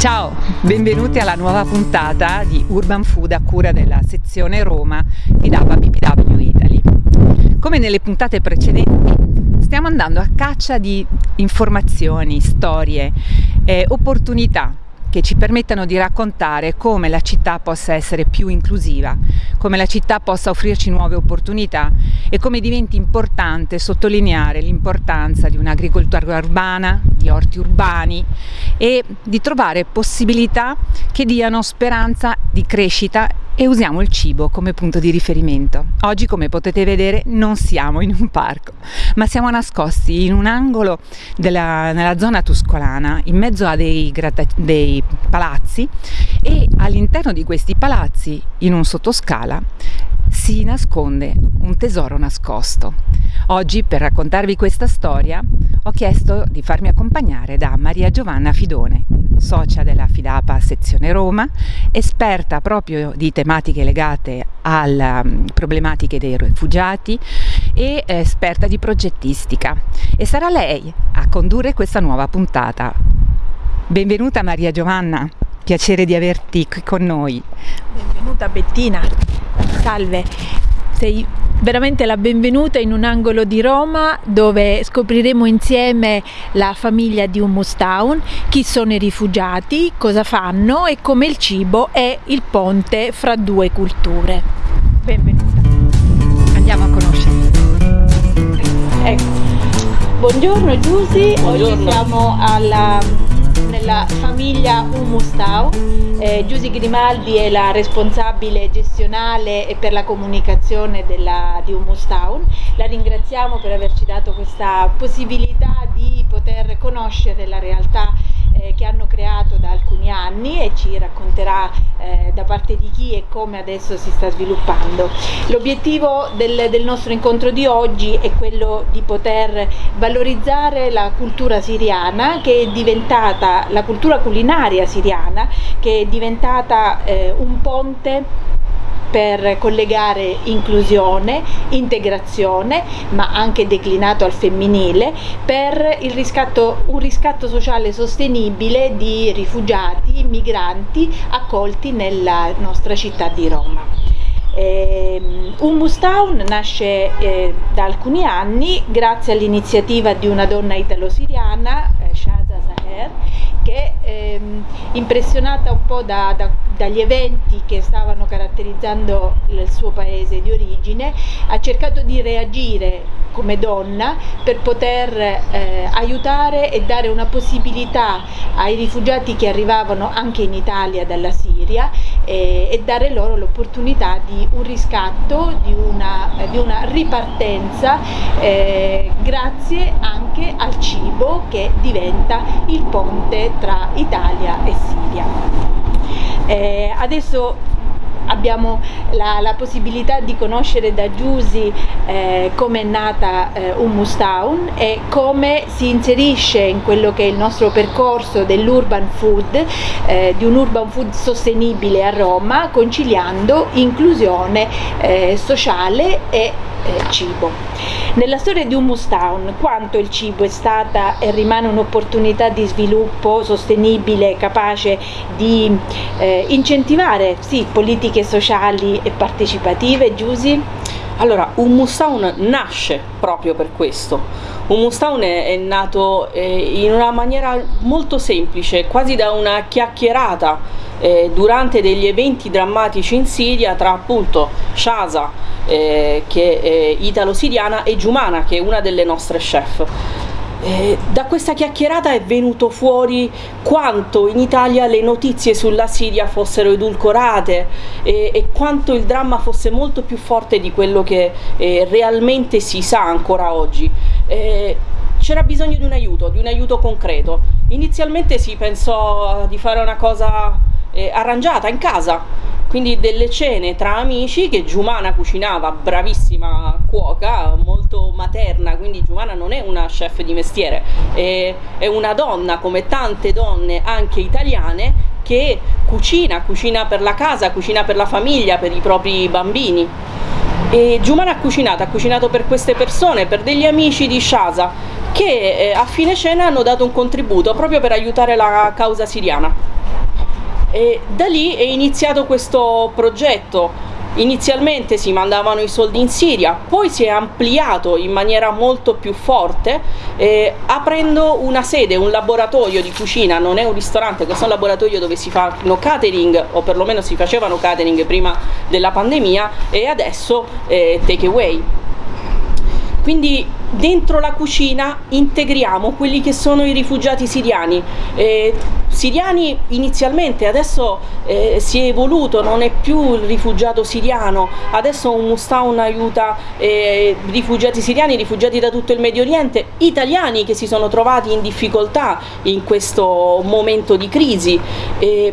Ciao, benvenuti alla nuova puntata di Urban Food a cura della sezione Roma di DAPA BBW Italy. Come nelle puntate precedenti, stiamo andando a caccia di informazioni, storie, eh, opportunità che ci permettano di raccontare come la città possa essere più inclusiva, come la città possa offrirci nuove opportunità e come diventi importante sottolineare l'importanza di un'agricoltura urbana, di orti urbani e di trovare possibilità che diano speranza di crescita e usiamo il cibo come punto di riferimento. Oggi come potete vedere non siamo in un parco, ma siamo nascosti in un angolo della, nella zona tuscolana, in mezzo a dei, dei palazzi e all'interno di questi palazzi, in un sottoscala, si nasconde un tesoro nascosto. Oggi per raccontarvi questa storia ho chiesto di farmi accompagnare da Maria Giovanna Fidone, socia della Fidapa sezione Roma, esperta proprio di tematiche legate alle mm, problematiche dei rifugiati e esperta di progettistica e sarà lei a condurre questa nuova puntata. Benvenuta Maria Giovanna, piacere di averti qui con noi. Benvenuta Bettina, salve, sei veramente la benvenuta in un angolo di Roma dove scopriremo insieme la famiglia di Hummus Town, chi sono i rifugiati, cosa fanno e come il cibo è il ponte fra due culture. Benvenuta. Andiamo a conoscere. Ecco. Buongiorno Giusy, oggi siamo alla, nella famiglia Hummus Town eh, Giusy Grimaldi è la responsabile gestionale e per la comunicazione della, di Humus Town. La ringraziamo per averci dato questa possibilità di poter conoscere la realtà eh, che hanno creato da alcuni anni e ci racconterà eh, da parte di chi e come adesso si sta sviluppando. L'obiettivo del, del nostro incontro di oggi è quello di poter valorizzare la cultura siriana che è diventata, la cultura culinaria siriana che è diventata eh, un ponte per collegare inclusione, integrazione, ma anche declinato al femminile, per riscatto, un riscatto sociale sostenibile di rifugiati, migranti accolti nella nostra città di Roma. Eh, Hummus Town nasce eh, da alcuni anni grazie all'iniziativa di una donna italo-siriana, eh, Shaza Zaher, che ehm, impressionata un po' da, da, dagli eventi che stavano caratterizzando il suo paese di origine, ha cercato di reagire come donna per poter eh, aiutare e dare una possibilità ai rifugiati che arrivavano anche in Italia dalla Siria eh, e dare loro l'opportunità di un riscatto, di una, di una ripartenza eh, grazie anche al cibo che diventa il ponte tra Italia e Siria. Eh, adesso abbiamo la, la, possibilità di conoscere da Giusy eh, come è nata eh, Hummus Town e come si inserisce in quello che è il nostro percorso dell'urban food, eh, di un urban food sostenibile a Roma, conciliando inclusione eh, sociale e eh, cibo. Nella storia di Hummus Town quanto il cibo è stata e rimane un'opportunità di sviluppo sostenibile capace di eh, incentivare sì, politiche sociali e partecipative, Giusy? Allora, Hummus Town nasce proprio per questo. Hummus Town è, è nato eh, in una maniera molto semplice, quasi da una chiacchierata eh, durante degli eventi drammatici in Siria tra appunto Shaza eh, che è italo-siriana e Giumana che è una delle nostre chef. Eh, da questa chiacchierata è venuto fuori quanto in Italia le notizie sulla Siria fossero edulcorate e, e quanto il dramma fosse molto più forte di quello che eh, realmente si sa ancora oggi. Eh, c'era bisogno di un aiuto, di un aiuto concreto. Inizialmente si pensò di fare una cosa eh, arrangiata in casa, quindi delle cene tra amici che Giumana cucinava, bravissima cuoca, molto materna, quindi Giumana non è una chef di mestiere, è, è una donna come tante donne anche italiane che cucina, cucina per la casa, cucina per la famiglia, per i propri bambini. E Giumana ha cucinato, ha cucinato per queste persone, per degli amici di Shasa che eh, a fine cena hanno dato un contributo proprio per aiutare la causa siriana. E da lì è iniziato questo progetto Inizialmente si mandavano i soldi in Siria, poi si è ampliato in maniera molto più forte eh, aprendo una sede, un laboratorio di cucina, non è un ristorante, questo è un laboratorio dove si fanno catering o perlomeno si facevano catering prima della pandemia e adesso eh, take away. Quindi dentro la cucina integriamo quelli che sono i rifugiati siriani. Eh, siriani inizialmente, adesso eh, si è evoluto, non è più il rifugiato siriano, adesso un Mustaun aiuta eh, rifugiati siriani, rifugiati da tutto il Medio Oriente, italiani che si sono trovati in difficoltà in questo momento di crisi. Eh,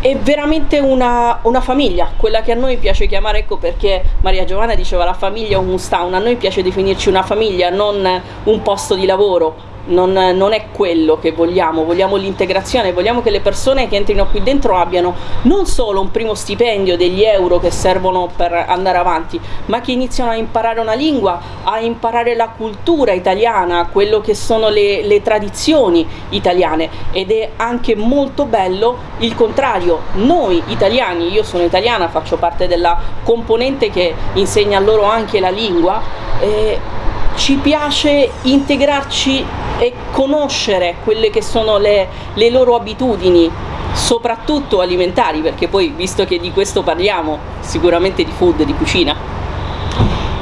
è veramente una, una, famiglia, quella che a noi piace chiamare, ecco perché Maria Giovanna diceva la famiglia è un mustown, a noi piace definirci una famiglia, non un posto di lavoro, non, non, è quello che vogliamo, vogliamo l'integrazione, vogliamo che le persone che entrino qui dentro abbiano non solo un primo stipendio degli euro che servono per andare avanti, ma che iniziano a imparare una lingua, a imparare la cultura italiana, quello che sono le, le tradizioni italiane. Ed è anche molto bello il contrario, noi italiani, io sono italiana, faccio parte della componente che insegna loro anche la lingua, eh, ci piace integrarci e conoscere quelle che sono le, le loro abitudini, soprattutto alimentari, perché poi visto che di questo parliamo, sicuramente di food, di cucina.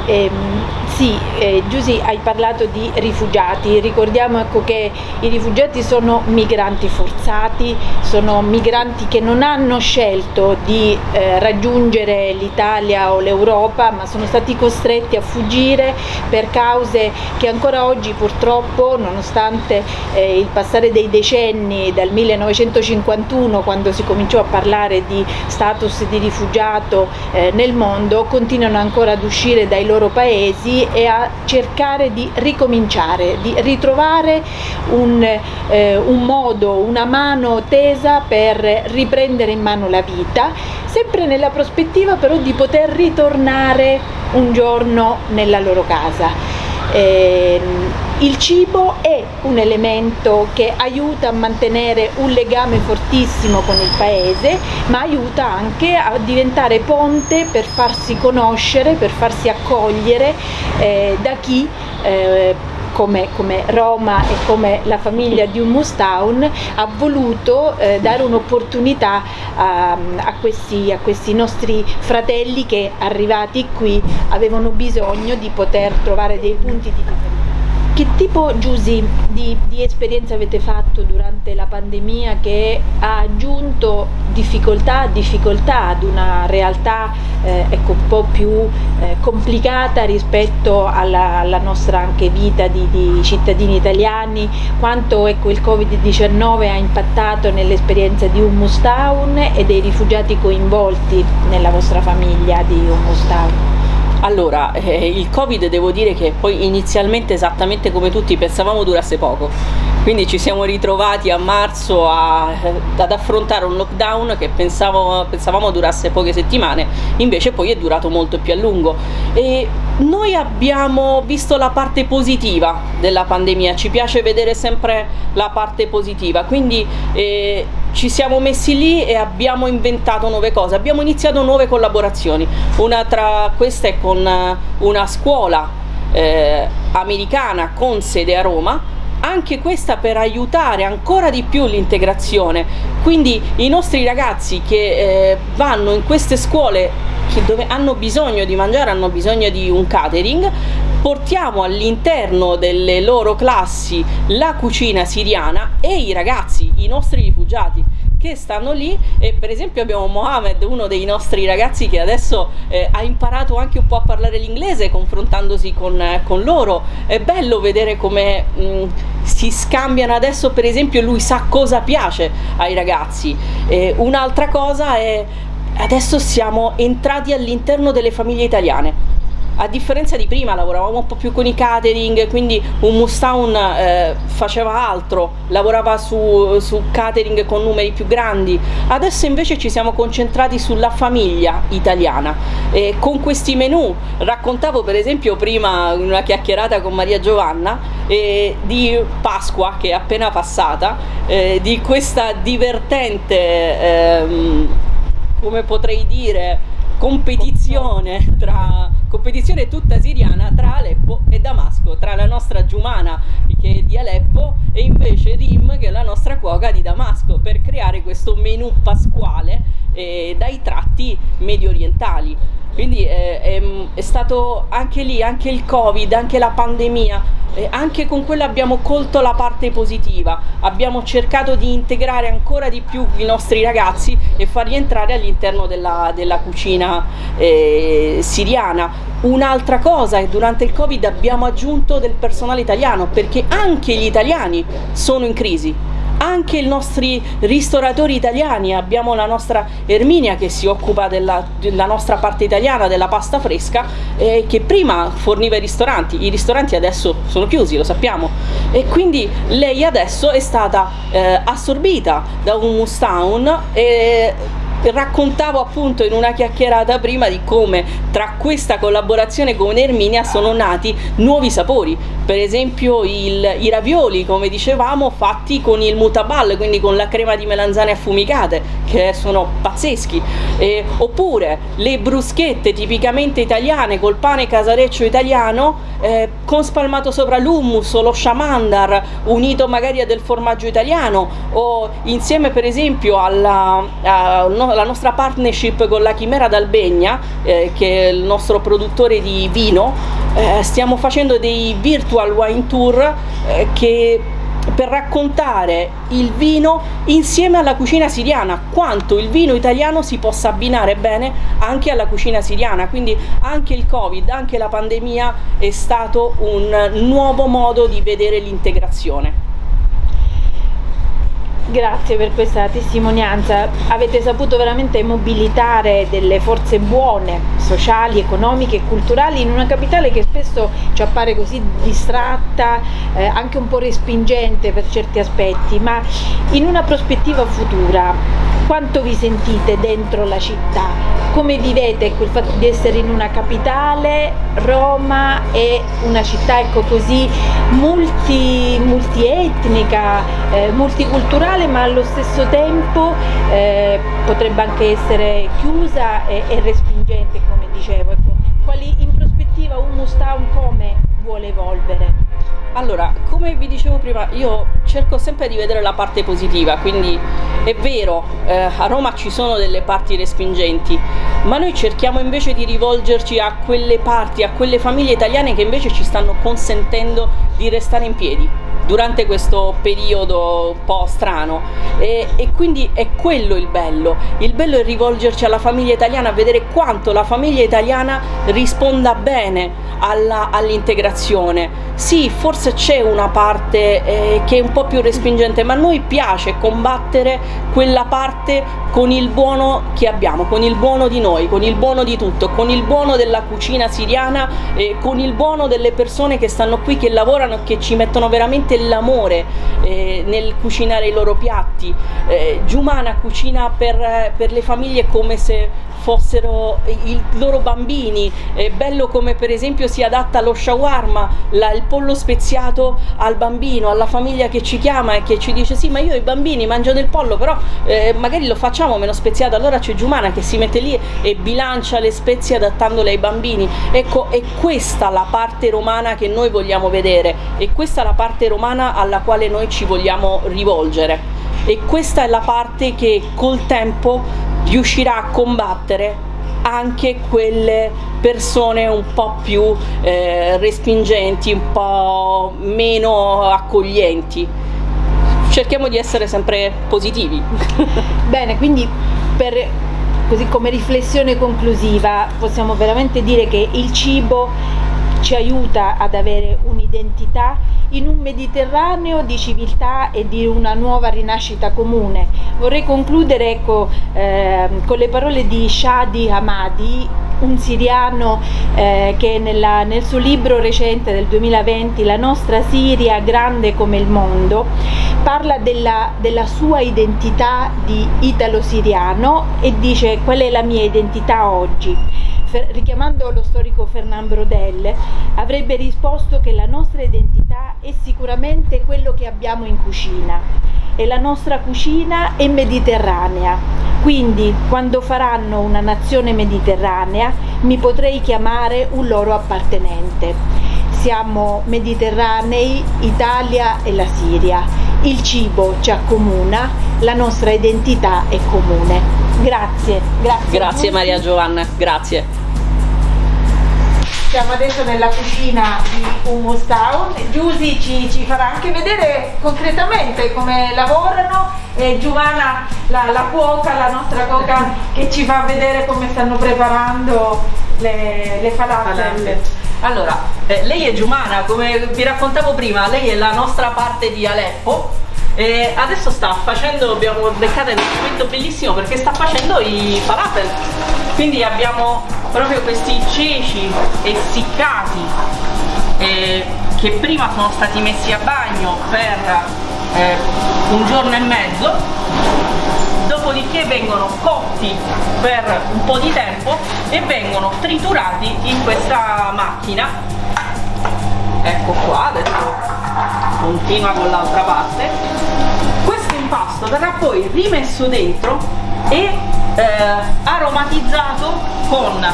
Ehm, sì, eh, Giusy hai parlato di rifugiati, ricordiamo ecco, che i rifugiati sono migranti forzati, sono migranti che non hanno scelto di eh, raggiungere l'Italia o l'Europa ma sono stati costretti a fuggire per cause che ancora oggi purtroppo nonostante eh, il passare dei decenni dal 1951 quando si cominciò a parlare di status di rifugiato eh, nel mondo continuano ancora ad uscire dai loro paesi e a cercare di ricominciare, di ritrovare un, eh, un modo, una mano tesa per riprendere in mano la vita, sempre nella prospettiva però di poter ritornare un giorno nella loro casa. Eh, il cibo è un elemento che aiuta a mantenere un legame fortissimo con il paese, ma aiuta anche a diventare ponte per farsi conoscere, per farsi accogliere eh, da chi eh, come, come, Roma e come la famiglia di Hummus Town ha voluto eh, dare un'opportunità a, a, questi, a questi nostri fratelli che arrivati qui avevano bisogno di poter trovare dei punti di differenza. Che tipo, Giusy, di, di, esperienza avete fatto durante la pandemia che ha aggiunto difficoltà a difficoltà ad una realtà eh, ecco, un po' più eh, complicata rispetto alla, alla, nostra anche vita di, di cittadini italiani? Quanto ecco, il Covid-19 ha impattato nell'esperienza di Hummus Town e dei rifugiati coinvolti nella vostra famiglia di Hummus Town? Allora, eh, il Covid devo dire che poi inizialmente esattamente come tutti pensavamo durasse poco, quindi ci siamo ritrovati a marzo a, eh, ad affrontare un lockdown che pensavo, pensavamo durasse poche settimane, invece poi è durato molto più a lungo. E noi abbiamo visto la parte positiva della pandemia, ci piace vedere sempre la parte positiva, quindi eh, ci siamo messi lì e abbiamo inventato nuove cose, abbiamo iniziato nuove collaborazioni, una tra queste è con eh, una scuola eh, americana con sede a Roma, anche questa per aiutare ancora di più l'integrazione, quindi i nostri ragazzi che eh, vanno in queste scuole dove hanno bisogno di mangiare, hanno bisogno di un catering, portiamo all'interno delle loro classi la cucina siriana e i ragazzi, i nostri rifugiati che stanno lì e per esempio abbiamo Mohamed, uno dei nostri ragazzi che adesso eh, ha imparato anche un po' a parlare l'inglese confrontandosi con, eh, con, loro. È bello vedere come mh, mm, si scambiano adesso per esempio lui sa cosa piace ai ragazzi. Un'altra cosa è adesso siamo entrati all'interno delle famiglie italiane a differenza di prima lavoravamo un po' più con i catering, quindi un Mustown eh, faceva altro, lavorava su, su catering con numeri più grandi, adesso invece ci siamo concentrati sulla famiglia italiana. E con questi menù raccontavo per esempio prima in una chiacchierata con Maria Giovanna eh, di Pasqua che è appena passata, eh, di questa divertente, ehm, come potrei dire, competizione tra competizione tutta siriana tra Aleppo e Damasco, tra la nostra Giumana che è di Aleppo e invece Rim che è la nostra cuoca di Damasco per creare questo menù pasquale eh, dai tratti medio orientali. Quindi eh, è, è stato anche lì, anche il Covid, anche la pandemia eh, anche con quello abbiamo colto la parte positiva, abbiamo cercato di integrare ancora di più i nostri ragazzi e farli entrare all'interno della, della, cucina eh, siriana. Un'altra cosa è che durante il Covid abbiamo aggiunto del personale italiano perché anche gli italiani sono in crisi. Anche i nostri ristoratori italiani, abbiamo la nostra Erminia che si occupa della, della nostra parte italiana, della pasta fresca, eh, che prima forniva i ristoranti, i ristoranti adesso sono chiusi, lo sappiamo, e quindi lei adesso è stata eh, assorbita da un Mustown e raccontavo appunto in una chiacchierata prima di come tra questa collaborazione con Erminia sono nati nuovi sapori, per esempio il, i ravioli come dicevamo fatti con il mutabal, quindi con la crema di melanzane affumicate che sono pazzeschi, eh, oppure le bruschette tipicamente italiane col pane casareccio italiano eh, con spalmato sopra l'hummus o lo shamandar unito magari a del formaggio italiano o insieme per esempio alla, alla nostra partnership con la Chimera d'Albegna eh, che è il nostro produttore di vino eh, stiamo facendo dei virtual wine tour eh, che per raccontare il vino insieme alla cucina siriana, quanto il vino italiano si possa abbinare bene anche alla cucina siriana, quindi anche il Covid, anche la pandemia è stato un nuovo modo di vedere l'integrazione. Grazie per questa testimonianza, avete saputo veramente mobilitare delle forze buone, sociali, economiche e culturali in una capitale che spesso ci appare così distratta, eh, anche un po' respingente per certi aspetti, ma in una prospettiva futura quanto vi sentite dentro la città? come vivete il fatto di essere in una capitale, Roma è una città ecco, così multi, multietnica, eh, multiculturale ma allo stesso tempo eh, potrebbe anche essere chiusa e, e respingente come dicevo. Ecco. Quali in prospettiva Humus Town come vuole evolvere? Allora, come vi dicevo prima, io cerco sempre di vedere la parte positiva, quindi è vero, eh, a Roma ci sono delle parti respingenti, ma noi cerchiamo invece di rivolgerci a quelle parti, a quelle famiglie italiane che invece ci stanno consentendo di restare in piedi durante questo periodo un po' strano e, e, quindi è quello il bello, il bello è rivolgerci alla famiglia italiana, vedere quanto la famiglia italiana risponda bene all'integrazione. Sì, forse c'è una parte eh, che è un po' più respingente, ma a noi piace combattere quella parte con il buono che abbiamo, con il buono di noi, con il buono di tutto, con il buono della cucina siriana, eh, con il buono delle persone che stanno qui, che lavorano, che ci mettono veramente l'amore eh, nel cucinare i loro piatti. Eh, Giumana cucina per, per le famiglie come se fossero i loro bambini, è bello come per esempio si adatta lo shawarma, la, il pollo speziato al bambino, alla famiglia che ci chiama e che ci dice sì ma io i bambini mangio del pollo però eh, magari lo facciamo meno speziato, allora c'è Giumana che si mette lì e bilancia le spezie adattandole ai bambini, ecco è questa la parte romana che noi vogliamo vedere, e questa la parte romana alla quale noi ci vogliamo rivolgere. E questa è la parte che col tempo riuscirà a combattere anche quelle persone un po' più eh, respingenti, un po' meno accoglienti. Cerchiamo di essere sempre positivi. Bene, quindi per, così come riflessione conclusiva possiamo veramente dire che il cibo ci aiuta ad avere un'identità in un Mediterraneo di civiltà e di una nuova rinascita comune. Vorrei concludere ecco, eh, con le parole di Shadi Hamadi un siriano eh, che nella, nel suo libro recente del 2020, La nostra Siria grande come il mondo, parla della, della sua identità di italo-siriano e dice qual è la mia identità oggi richiamando lo storico Fernand Brodel, avrebbe risposto che la nostra identità è sicuramente quello che abbiamo in cucina e la nostra cucina è mediterranea. Quindi quando faranno una nazione mediterranea mi potrei chiamare un loro appartenente. Siamo mediterranei, Italia e la Siria. Il cibo ci accomuna, la nostra identità è comune. Grazie, grazie. Grazie Maria Giovanna, grazie. Siamo adesso nella cucina di Hummus Town. Giusy ci, ci, farà anche vedere concretamente come lavorano e Giovanna, la, la cuoca, la nostra cuoca, che ci fa vedere come stanno preparando le, le falafel. Allora, eh, lei è Giumana, come vi raccontavo prima, lei è la nostra parte di Aleppo e adesso sta facendo, abbiamo beccato un momento bellissimo perché sta facendo i falafel. Quindi abbiamo proprio questi ceci essiccati eh, che prima sono stati messi a bagno per eh, un giorno e mezzo dopodiché vengono cotti per un po' di tempo e vengono triturati in questa macchina. Ecco qua adesso continua con l'altra parte. Questo impasto verrà poi rimesso dentro e eh, aromatizzato con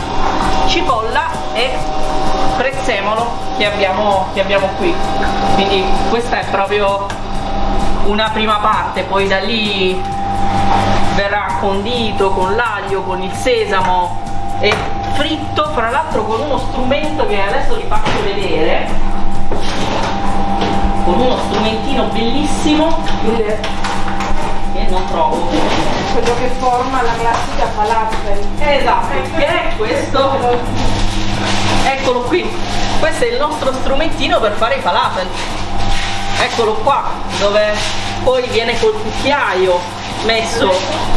cipolla e prezzemolo che abbiamo, che abbiamo qui. Quindi questa è proprio una prima parte poi da lì verrà condito con l'aglio con il sesamo e fritto fra l'altro con uno strumento che adesso vi faccio vedere con uno strumentino bellissimo che non trovo quello che forma la classica falafel. Esatto, che è questo? Eccolo qui, questo è il nostro strumentino per fare i falafel. Eccolo qua, dove poi viene col cucchiaio messo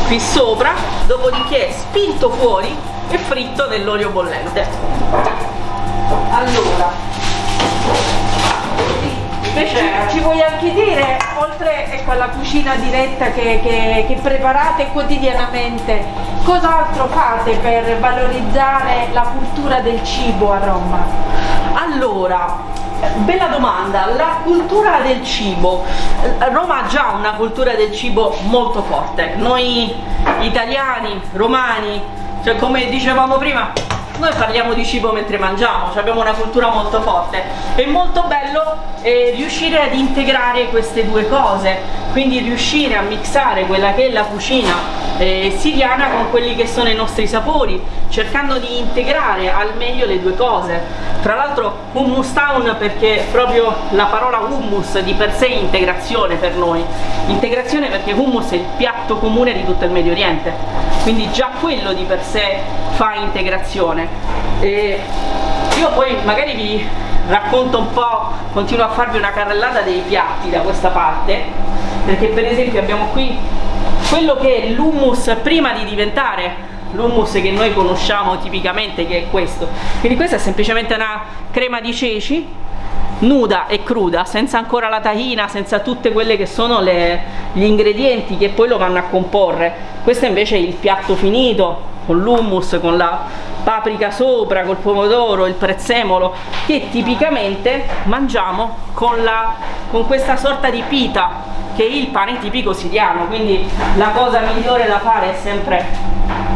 qui sopra, dopodiché spinto fuori e fritto nell'olio bollente. Allora, Invece ci vuoi anche dire, oltre ecco, alla cucina diretta che, che, che preparate quotidianamente, cos'altro fate per valorizzare la cultura del cibo a Roma? Allora, bella domanda, la cultura del cibo. Roma ha già una cultura del cibo molto forte. Noi italiani, romani, cioè come dicevamo prima, noi parliamo di cibo mentre mangiamo, cioè abbiamo una cultura molto forte. È molto bello eh, riuscire ad integrare queste due cose, quindi riuscire a mixare quella che è la cucina eh, siriana con quelli che sono i nostri sapori, cercando di integrare al meglio le due cose. Tra l'altro hummus town perché proprio la parola hummus di per sé è integrazione per noi. Integrazione perché hummus è il piatto comune di tutto il Medio Oriente, quindi già quello di per sé fa integrazione. E io poi magari vi racconto un po', continuo a farvi una carrellata dei piatti da questa parte, perché per esempio abbiamo qui quello che è l'hummus prima di diventare l'hummus che noi conosciamo tipicamente che è questo quindi questa è semplicemente una crema di ceci nuda e cruda senza ancora la tahina senza tutte quelle che sono le, gli ingredienti che poi lo vanno a comporre. Questo invece è il piatto finito con l'hummus, con la paprika sopra, col pomodoro, il prezzemolo che tipicamente mangiamo con, la, con questa sorta di pita che è il pane tipico siriano. Quindi la cosa migliore da fare è sempre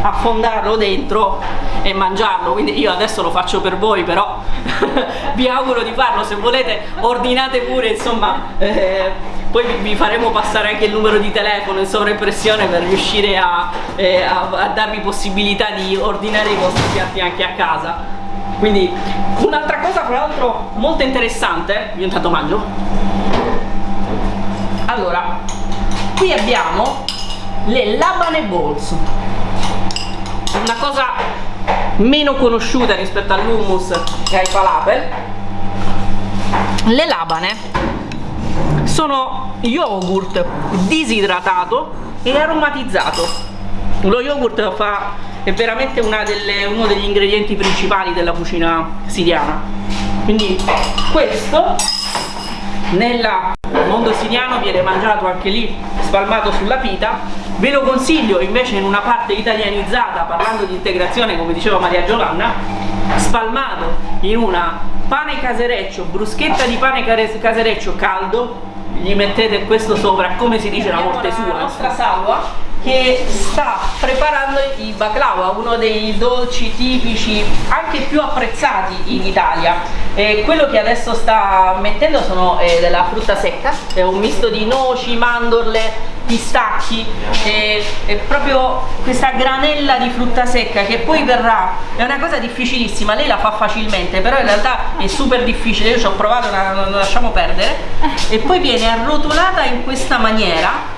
affondarlo dentro e mangiarlo. Quindi io adesso lo faccio per voi però vi auguro di farlo. Se volete ordinate pure insomma eh, poi vi faremo passare anche il numero di telefono in sovraimpressione per riuscire a, eh, a, a darvi possibilità di ordinare i vostri piatti anche a casa. Quindi un'altra cosa fra l'altro molto interessante. Io intanto mangio. Allora qui abbiamo le labane balls una cosa meno conosciuta rispetto all'hummus e ai falafel. Le labane sono yogurt disidratato e aromatizzato. Lo yogurt fa è veramente delle, uno degli ingredienti principali della cucina siriana. Quindi questo nel mondo siriano viene mangiato anche lì spalmato sulla pita. Ve lo consiglio invece in una parte italianizzata parlando di integrazione come diceva Maria Giovanna spalmato in una pane casereccio bruschetta di pane casereccio caldo gli mettete questo sopra come si dice la morte sua. la nostra salva che sta preparando i baklava, uno dei dolci tipici anche più apprezzati in Italia. E quello che adesso sta mettendo sono eh, della frutta secca, è un misto di noci, mandorle, pistacchi e, e, proprio questa granella di frutta secca che poi verrà è una cosa difficilissima lei la fa facilmente però in realtà è super difficile io ci ho provato non la lasciamo perdere e poi viene arrotolata in questa maniera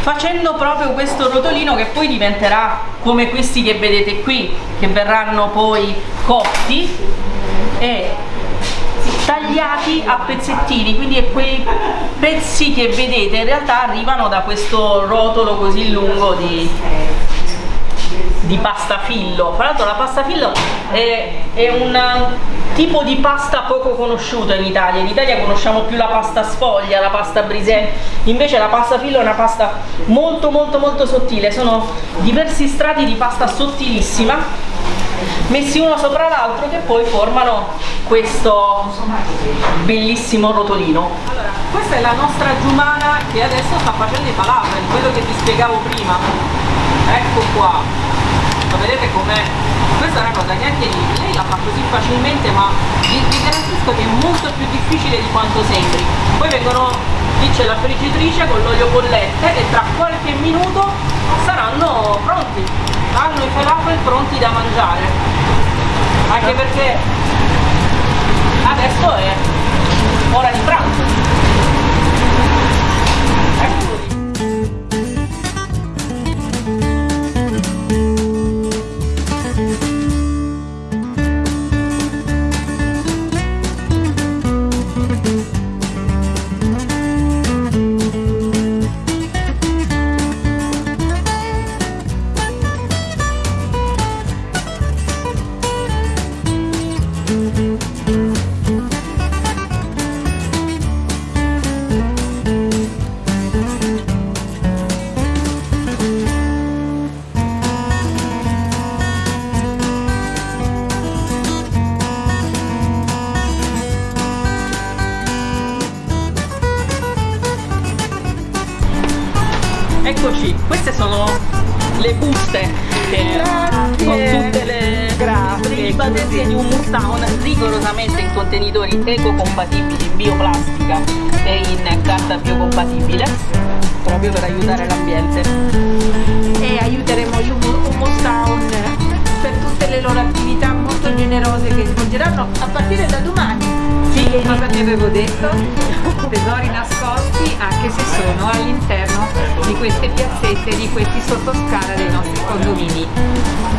facendo proprio questo rotolino che poi diventerà come questi che vedete qui che verranno poi cotti e tagliati a pezzettini. Quindi quei pezzi che vedete in realtà arrivano da questo rotolo così lungo di, di pasta fillo. Fra l'altro la pasta fillo è, è un tipo di pasta poco conosciuta in Italia. In Italia conosciamo più la pasta sfoglia, la pasta brisè invece la pasta fillo è una pasta molto molto molto sottile. Sono diversi strati di pasta sottilissima messi uno sopra l'altro che poi formano questo bellissimo rotolino. Allora, questa è la nostra giumana che adesso sta facendo i falafel quello che vi spiegavo prima. Ecco qua. Ma vedete com'è questa è una cosa neanche lì lei la fa così facilmente ma vi, vi garantisco che è molto più difficile di quanto sembri. Poi vengono lì c'è la friggitrice con l'olio bollente e tra qualche minuto saranno pronti. Hanno i falafel pronti da mangiare. Anche perché adesso è ora di pranzo in contenitori ecocompatibili in bioplastica e in carta biocompatibile proprio per aiutare l'ambiente e aiuteremo gli Mustown per tutte le loro attività molto generose che svolgeranno a partire da domani sì, cosa vi avevo detto? Tesori nascosti anche se sono all'interno di queste piazzette, di questi sottoscala dei nostri condomini.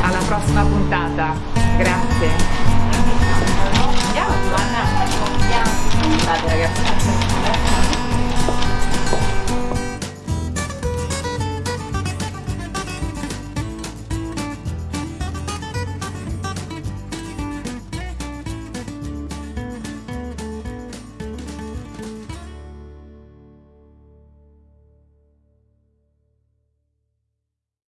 Alla prossima puntata. Grazie. para